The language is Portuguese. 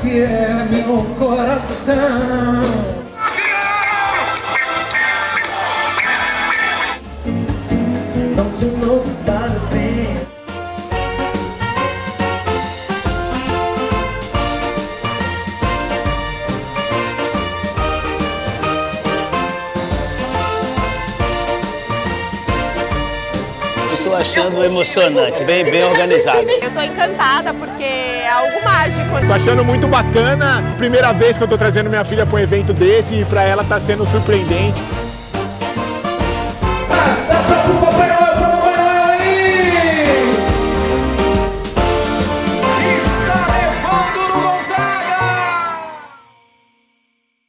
que é meu coração Don't you know about babe? Estou achando emocionante, bem, bem organizado. Eu estou encantada porque é algo mágico. Tô achando muito bacana, primeira vez que eu tô trazendo minha filha para um evento desse e para ela tá sendo surpreendente.